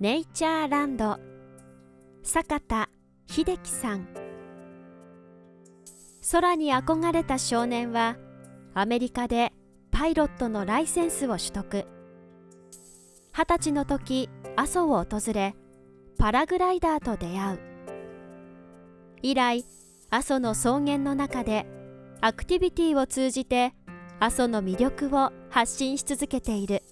ネイチャーランド坂田秀樹さん。空に憧れた少年はアメリカでパイロットのライセンスを取得。二十歳の時阿蘇を訪れパラグライダーと出会う。以来阿蘇の草原の中でアクティビティを通じて阿蘇の魅力を発信し続けている。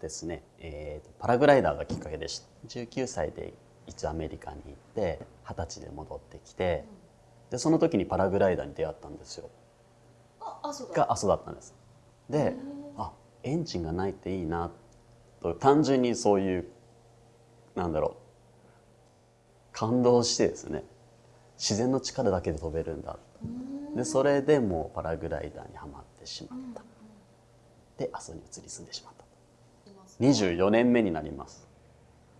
ですね、えー、パラグライダーがきっかけでした19歳で一応アメリカに行って二十歳で戻ってきてでその時にパラグライダーに出会ったんですよ。あ阿蘇だ。が阿蘇だったんです。であエンジンがないっていいなと単純にそういうなんだろう感動してですね自然の力だけで飛べるんだ。でそれでもうパラグライダーにはまってしまった。で阿蘇に移り住んでしまった24年目になります。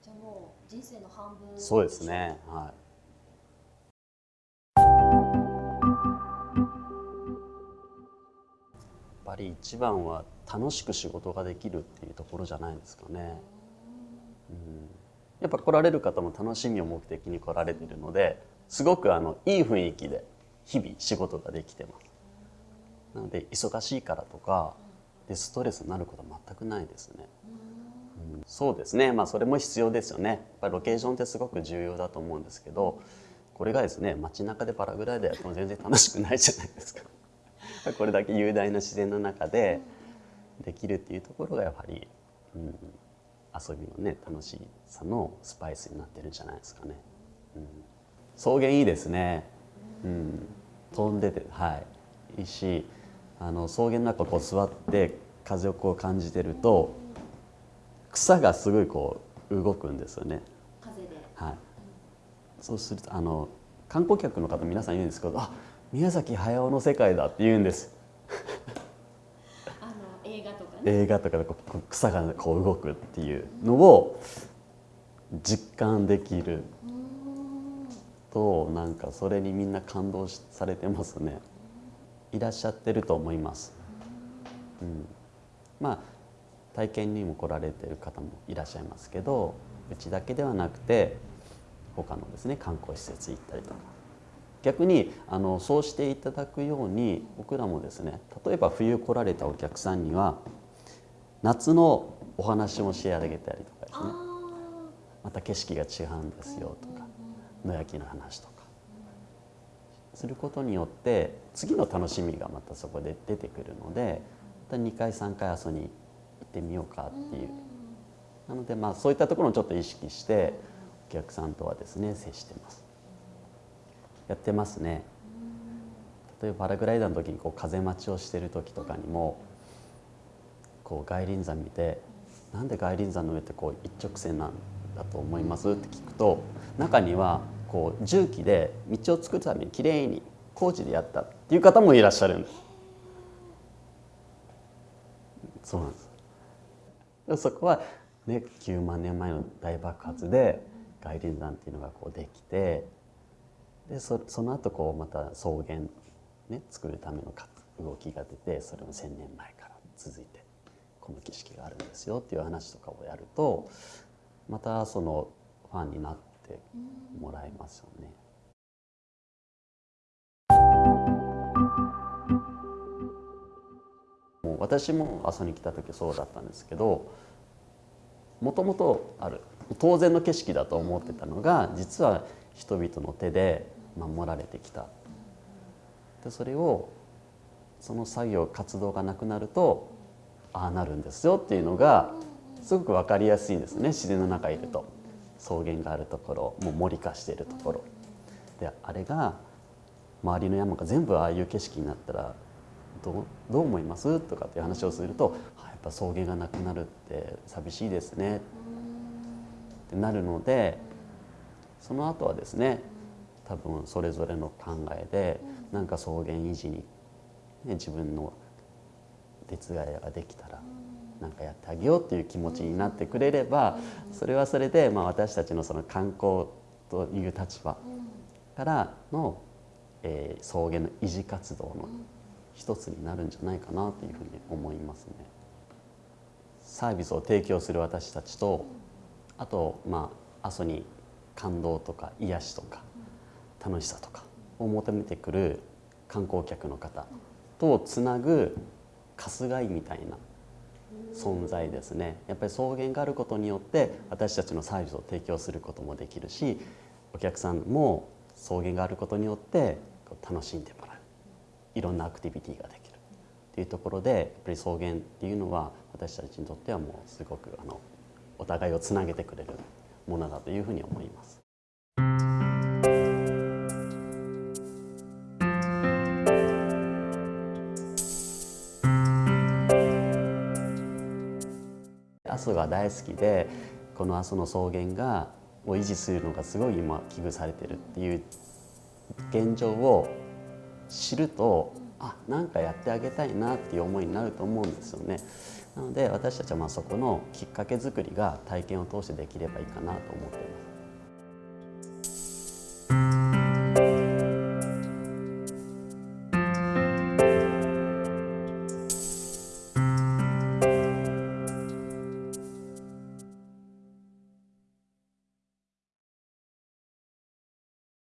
じゃあもう人生の半分。そうですね。はい。やっぱり一番は楽しく仕事ができるっていうところじゃないですかね、うん、やっぱ来られる方も楽しみを目的に来られているのですごくあのいい雰囲気で日々仕事ができてます。なので忙しいからとかでストレスになることは全くないですね、うん、そうですね。まあそれも必要ですよね。やっぱりロケーションってすごく重要だと思うんですけどこれがですね街中でパラグライダーやっても全然楽しくないじゃないですか。これだけ雄大な自然の中でできるっていうところがやはり、うん、遊びのね楽しさのスパイスになってるんじゃないですかね、うん、草原いいですね、うん、飛んでてはい。いいしあの草原の中こう座って風をこう感じてると草がすごいこう動くんですよね。はい、そうするとあの観光客の方皆さん言うんですけど「あ宮崎駿の世界だ」って言うんです。あの映画とかね。映画とかでこう草がこう動くっていうのを実感できるとなんかそれにみんな感動しされてますねいらっしゃってると思います、うん、まあ体験にも来られてる方もいらっしゃいますけどうちだけではなくて他のですね観光施設行ったりとか。逆にあのそうしていただくように僕らもですね例えば冬来られたお客さんには夏のお話もしてあげたりとかですね。あまた景色が違うんですよとか野焼きの話とかすることによって次の楽しみがまたそこで出てくるのでまた2回3回阿蘇に行ってみようかっていう。なのでまあそういったところをちょっと意識してお客さんとはですね接してます。やってますね。例えばパラグライダーの時にこう風待ちをしてる時とかにもこう外輪山見てなんで外輪山の上ってこう一直線なんだと思います？って聞くと中にはこう重機で道を作るためにきれいに工事でやったっていう方もいらっしゃるんで。すそうなんです。そこはね9万年前の大爆発で外輪山っていうのがこうできてでそその後こうまた草原ね作るための動きが出てそれも1,000年前から続いてこの景色があるんですよっていう話とかをやるとまたそのファンになっててもらえますよね。もう私も阿蘇に来た時そうだったんですけどもともとある当然の景色だと思ってたのが実は人々の手で守られてきたでそれをその作業活動がなくなるとああなるんですよっていうのがすごく分かりやすいんですね自然の中にいると草原があるところもう森化しているところ。であれが周りの山が全部ああいう景色になったらどうどう思います？とかっていう話をするとやっぱ草原がなくなるって寂しいですね。ってなるのでその後はですね多分それぞれの考えでなんか草原維持に、ね、自分の手伝いができたらなんかやってあげようっていう気持ちになってくれればそれはそれでまあ私たちのその観光という立場からの、えー草原の維持活動の一つになるんじゃないかなというふうに思いますね。サービスを提供する私たちとあとまあ阿蘇に感動とか癒しとか楽しさとかを求めてくる観光客の方とつなぐ春日井みたいな存在ですね。やっぱり草原があることによって私たちのサービスを提供することもできるしお客さんも草原があることによって楽しんでもらう。いろんなアクティビティができる。っていうところでやっぱり草原っていうのは私たちにとってはもうすごくあのお互いをつなげてくれるものだというふうに思います。阿蘇が大好きでこの阿蘇の草原がを維持するのがすごい今危惧されてるっていう現状を知るとあなんかやってあげたいなっていう思いになると思うんですよね。なので私たちはまあそこのきっかけ作りが体験を通してできればいいかなと思っています。